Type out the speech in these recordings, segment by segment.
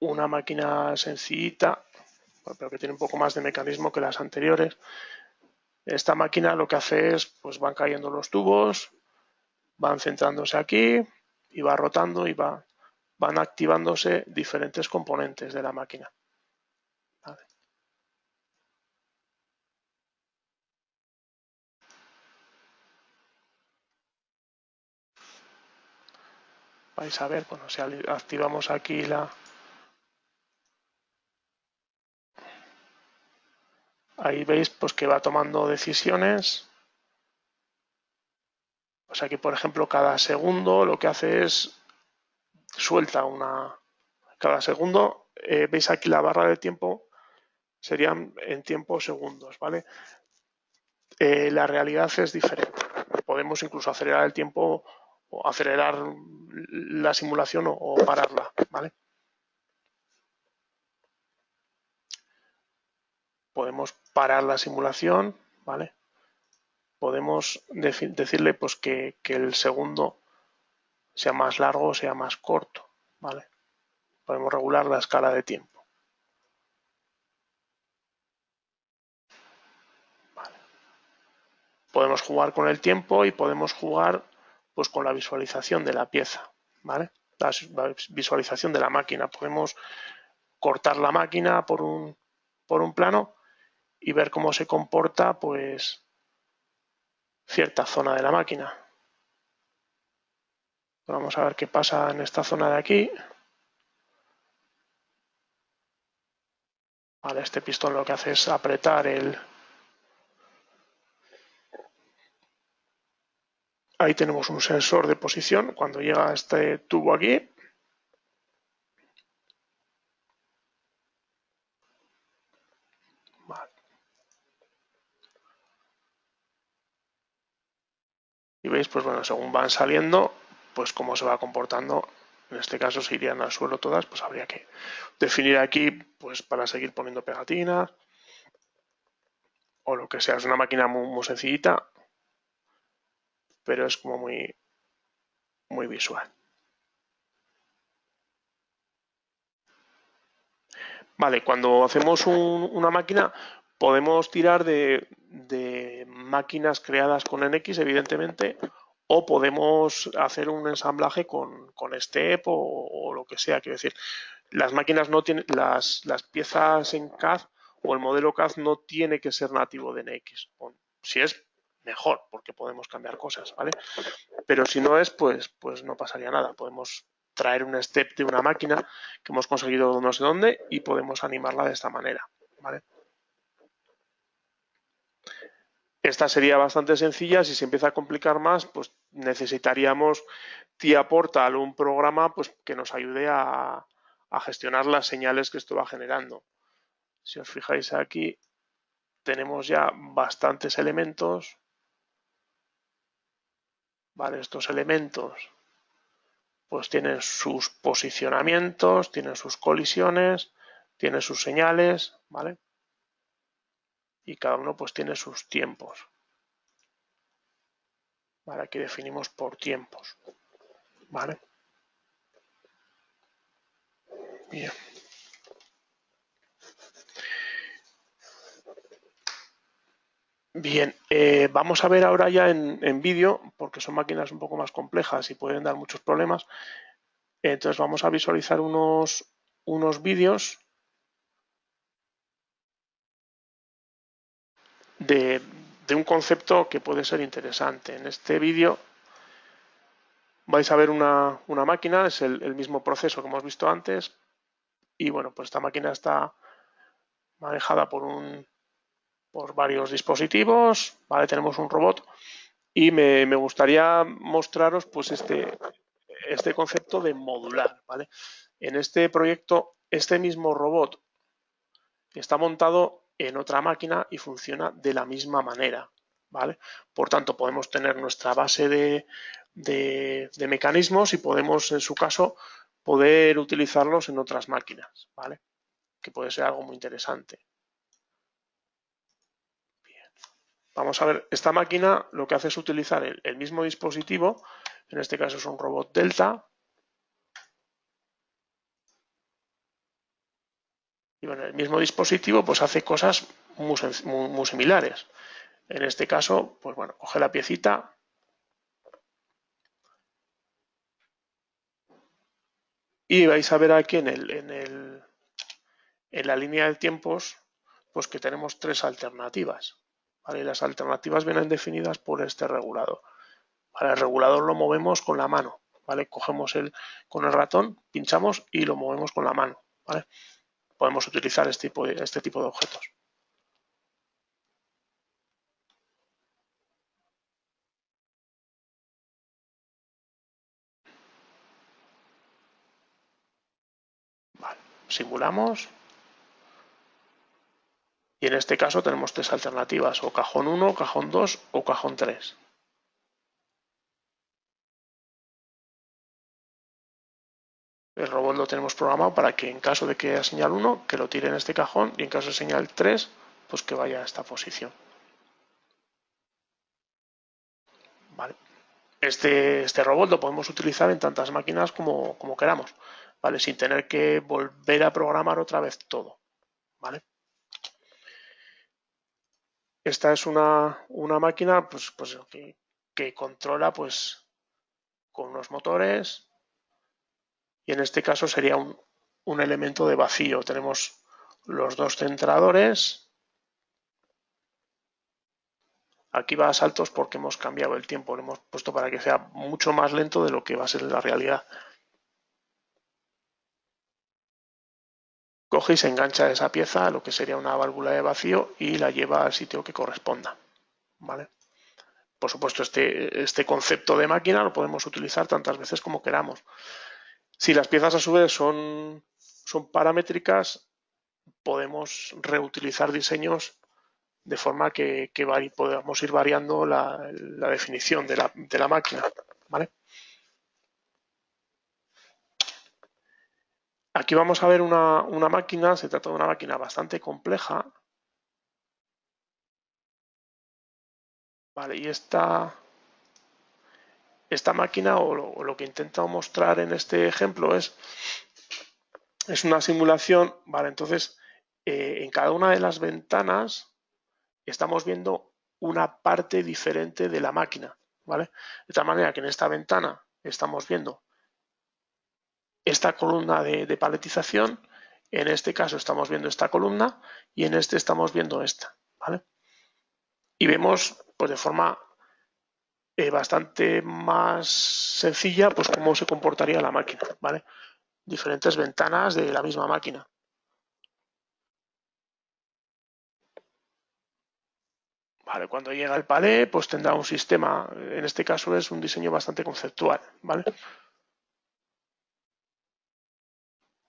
una máquina sencillita, pero que tiene un poco más de mecanismo que las anteriores. Esta máquina lo que hace es, pues van cayendo los tubos, van centrándose aquí y va rotando y va, van activándose diferentes componentes de la máquina. vais a ver, bueno, si activamos aquí la... Ahí veis pues que va tomando decisiones. Pues aquí, por ejemplo, cada segundo lo que hace es suelta una... Cada segundo, eh, veis aquí la barra de tiempo, serían en tiempo segundos, ¿vale? Eh, la realidad es diferente. Podemos incluso acelerar el tiempo o acelerar la simulación o, pararla, ¿vale? Podemos parar la simulación, ¿vale? Podemos decirle pues que, el segundo sea más largo o sea más corto, ¿vale? Podemos regular la escala de tiempo. Podemos jugar con el tiempo y podemos jugar pues con la visualización de la pieza, ¿vale? La, visualización de la máquina. Podemos cortar la máquina por un plano y ver cómo se comporta pues cierta zona de la máquina. Vamos a ver qué pasa en esta zona de aquí. Este pistón lo que hace es apretar el, Ahí tenemos un sensor de posición. Cuando llega este tubo aquí, Y veis, pues bueno, según van saliendo, pues cómo se va comportando. En este caso, si irían al suelo todas, pues habría que definir aquí, pues para seguir poniendo pegatinas o lo que sea. Es una máquina muy, muy sencillita pero es como muy, muy visual. Vale, cuando hacemos una máquina podemos tirar de, máquinas creadas con NX, evidentemente, o podemos hacer un ensamblaje con, STEP o, lo que sea. Quiero decir, las máquinas no tienen, las, las piezas en CAD o el modelo CAD no tiene que ser nativo de NX. Si es mejor, porque podemos cambiar cosas, ¿vale? Pero si no es, pues, pues no pasaría nada. Podemos traer un step de una máquina que hemos conseguido no sé dónde y podemos animarla de esta manera, ¿vale? Esta sería bastante sencilla. Si se empieza a complicar más, pues necesitaríamos TIA Portal, un programa pues, que nos ayude a, a gestionar las señales que esto va generando. Si os fijáis aquí, tenemos ya bastantes elementos ¿vale? Estos elementos pues tienen sus posicionamientos, tienen sus colisiones, tienen sus señales, ¿vale? Y cada uno pues tiene sus tiempos. Vale, aquí definimos por tiempos, ¿vale? Bien. Bien, eh, vamos a ver ahora ya en, vídeo, porque son máquinas un poco más complejas y pueden dar muchos problemas. Entonces vamos a visualizar unos, unos vídeos de, un concepto que puede ser interesante. En este vídeo vais a ver una, máquina, es el, el mismo proceso que hemos visto antes. Y bueno, pues esta máquina está manejada por un por varios dispositivos, ¿vale? Tenemos un robot y me, gustaría mostraros pues este, este concepto de modular, ¿vale? En este proyecto, este mismo robot está montado en otra máquina y funciona de la misma manera, ¿vale? Por tanto, podemos tener nuestra base de, de mecanismos y podemos, en su caso, poder utilizarlos en otras máquinas, ¿vale? Que puede ser algo muy interesante. Vamos a ver, esta máquina lo que hace es utilizar el, mismo dispositivo, en este caso es un robot Delta, Y bueno, el mismo dispositivo pues hace cosas muy, similares. En este caso, pues bueno, coge la piecita, y vais a ver aquí en, el, en, el, en la línea de tiempos pues que tenemos tres alternativas. ¿vale? las alternativas vienen definidas por este regulador. el regulador lo movemos con la mano. ¿vale? Cogemos el, con el ratón, pinchamos y lo movemos con la mano. ¿vale? Podemos utilizar este tipo de, este objetos. simulamos y en este caso tenemos tres alternativas, o cajón 1, cajón 2 o cajón 3. El robot lo tenemos programado para que en caso de que haya señal 1, que lo tire en este cajón y en caso de señal 3, pues que vaya a esta posición. Este, este robot lo podemos utilizar en tantas máquinas como, como queramos. ¿vale? Sin tener que volver a programar otra vez todo, ¿vale? Esta es una, máquina pues, pues que, controla pues con unos motores y en este caso sería un, un elemento de vacío. Tenemos los dos centradores. Aquí va a saltos porque hemos cambiado el tiempo, lo hemos puesto para que sea mucho más lento de lo que va a ser la realidad. coge y se engancha esa pieza a lo que sería una válvula de vacío y la lleva al sitio que corresponda. ¿vale? Por supuesto, este, este concepto de máquina lo podemos utilizar tantas veces como queramos. Si las piezas a su vez son, son paramétricas, podemos reutilizar diseños de forma que, podamos ir variando la, definición de la, de la máquina. ¿vale? Aquí vamos a ver una, máquina, se trata de una máquina bastante compleja. Vale, y esta, esta máquina o lo, que intento mostrar en este ejemplo es, es una simulación, vale, entonces eh, en cada una de las ventanas estamos viendo una parte diferente de la máquina, ¿vale? De tal manera que en esta ventana estamos viendo esta columna de, paletización, en este caso estamos viendo esta columna y en este estamos viendo esta, ¿vale? Y vemos pues de forma eh, bastante más sencilla pues cómo se comportaría la máquina, ¿vale? Diferentes ventanas de la misma máquina. Vale, cuando llega el palé, pues tendrá un sistema, en este caso es un diseño bastante conceptual, ¿vale?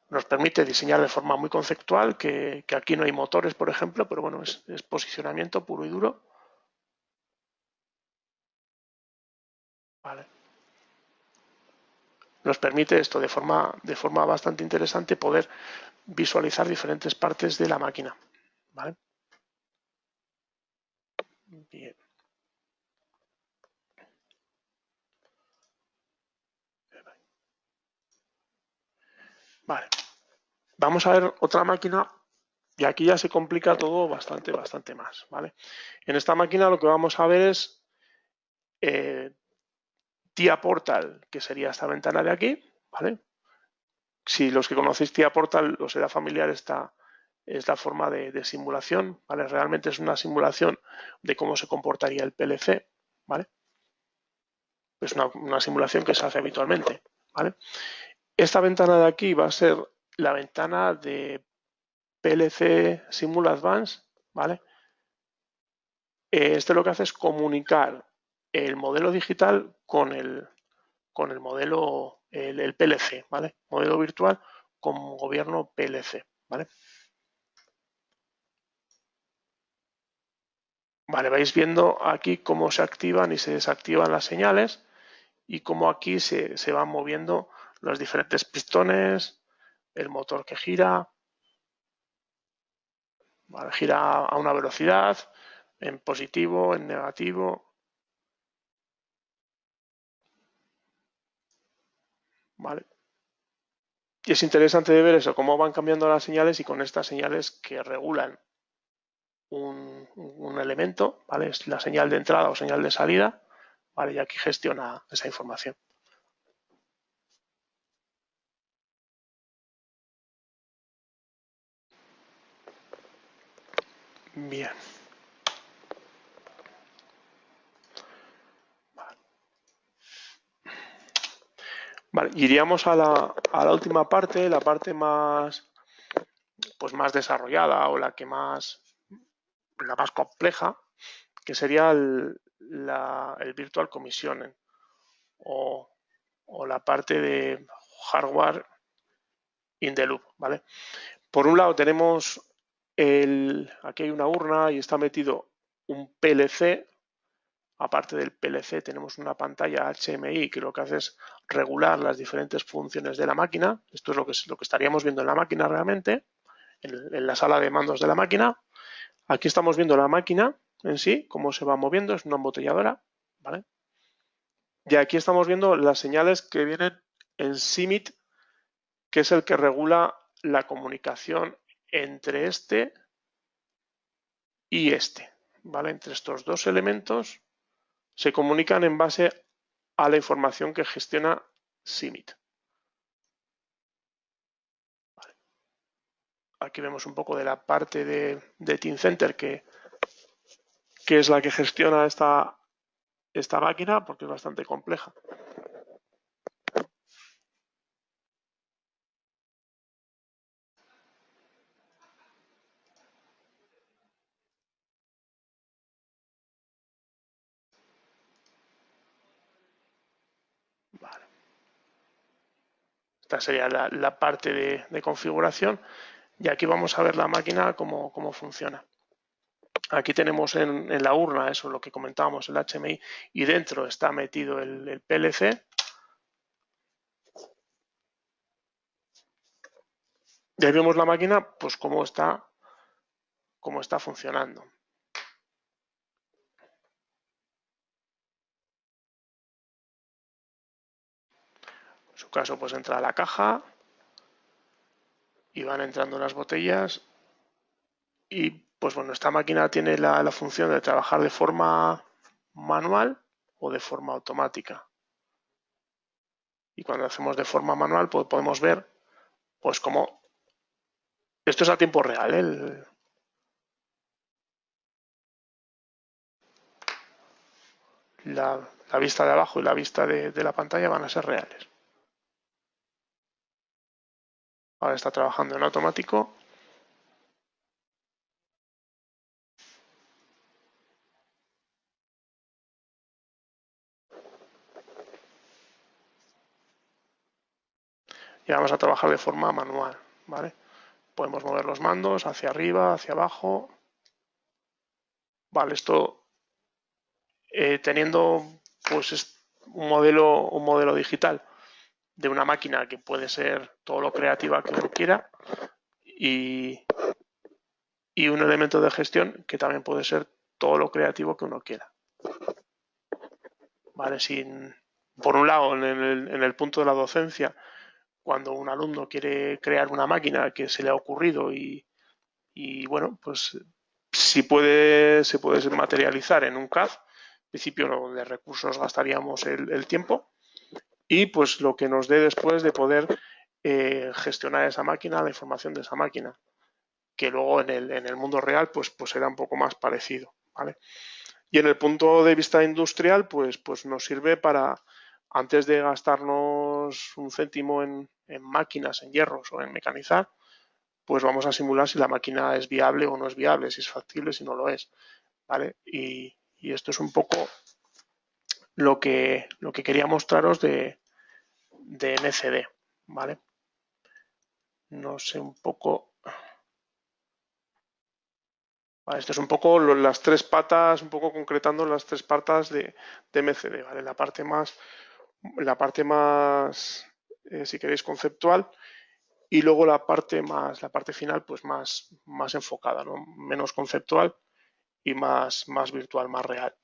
nos permite diseñar de forma muy conceptual, que, aquí no hay motores, por ejemplo, pero bueno, es, posicionamiento puro y duro. Nos permite esto de forma, de forma bastante interesante poder visualizar diferentes partes de la máquina. ¿vale? Bien. Vale. Vamos a ver otra máquina y aquí ya se complica todo bastante, bastante más. ¿vale? En esta máquina lo que vamos a ver es eh, TIA Portal, que sería esta ventana de aquí. ¿vale? Si los que conocéis TIA Portal os será familiar esta es la forma de, simulación. ¿vale? Realmente es una simulación de cómo se comportaría el PLC. ¿vale? Es una, simulación que se hace habitualmente. ¿vale? Esta ventana de aquí va a ser la ventana de PLC Simul Advance, ¿vale? Este lo que hace es comunicar el modelo digital con el, con el modelo, el, PLC, ¿vale? Modelo virtual con gobierno PLC, ¿vale? Vale, vais viendo aquí cómo se activan y se desactivan las señales y cómo aquí se, se van moviendo los diferentes pistones, el motor que gira, gira a una velocidad, en positivo, en negativo. Vale. y es interesante de ver eso, cómo van cambiando las señales y con estas señales que regulan un, elemento, ¿vale? Es la señal de entrada o señal de salida, ¿vale? Y aquí gestiona esa información. Bien. Iríamos a la, a la, última parte, la parte más, pues más desarrollada o la que más, la más compleja, que sería el, la, el Virtual Commissioning o, o, la parte de hardware in the loop, ¿vale? Por un lado tenemos el, aquí hay una urna y está metido un PLC. Aparte del PLC tenemos una pantalla HMI que lo que hace es regular las diferentes funciones de la máquina. Esto es lo que, lo que estaríamos viendo en la máquina realmente, en, la sala de mandos de la máquina. Aquí estamos viendo la máquina en sí, cómo se va moviendo, es una embotelladora. ¿vale? Y aquí estamos viendo las señales que vienen en CIMIT, que es el que regula la comunicación entre este y este. ¿vale? Entre estos dos elementos se comunican en base a la información que gestiona. Vale. Aquí vemos un poco de la parte de, de Team Center que, que es la que gestiona esta, esta máquina porque es bastante compleja. Sería la, parte de, configuración y aquí vamos a ver la máquina cómo, funciona. Aquí tenemos en, la urna, eso lo que comentábamos, el HMI, y dentro está metido el, el PLC. Y ahí vemos la máquina, pues cómo está, cómo está funcionando. Caso, pues entra la caja y van entrando las botellas y pues bueno, esta máquina tiene la, función de trabajar de forma manual o de forma automática. Y cuando hacemos de forma manual, pues podemos ver, pues como esto es a tiempo real, ¿eh? la, vista de abajo y la vista de la pantalla van a ser reales. Ahora está trabajando en automático. Y vamos a trabajar de forma manual, ¿vale? Podemos mover los mandos hacia arriba, hacia abajo. Vale, esto eh, teniendo pues un modelo, un modelo digital de una máquina que puede ser todo lo creativa que uno quiera y, un elemento de gestión que también puede ser todo lo creativo que uno quiera. Vale, sin, por un lado, en el, en el punto de la docencia, cuando un alumno quiere crear una máquina que se le ha ocurrido y, y bueno, pues si puede, se puede materializar en un CAD, en principio de recursos gastaríamos el, el tiempo, y pues lo que nos dé después de poder eh, gestionar esa máquina, la información de esa máquina, que luego en el, en el mundo real pues, pues será un poco más parecido. ¿vale? Y en el punto de vista industrial, pues, pues nos sirve para, antes de gastarnos un céntimo en, en máquinas, en hierros o en mecanizar, pues vamos a simular si la máquina es viable o no es viable, si es factible, si no lo es. ¿vale? Y, y esto es un poco lo que, lo que quería mostraros de, de MCD, ¿vale? No sé un poco... esto es un poco las tres patas, un poco concretando las tres patas de, de MCD, ¿vale? La parte más, la parte más, eh, si queréis, conceptual y luego la parte más, la parte final, pues más, más enfocada, ¿no? Menos conceptual y más, más virtual, más real.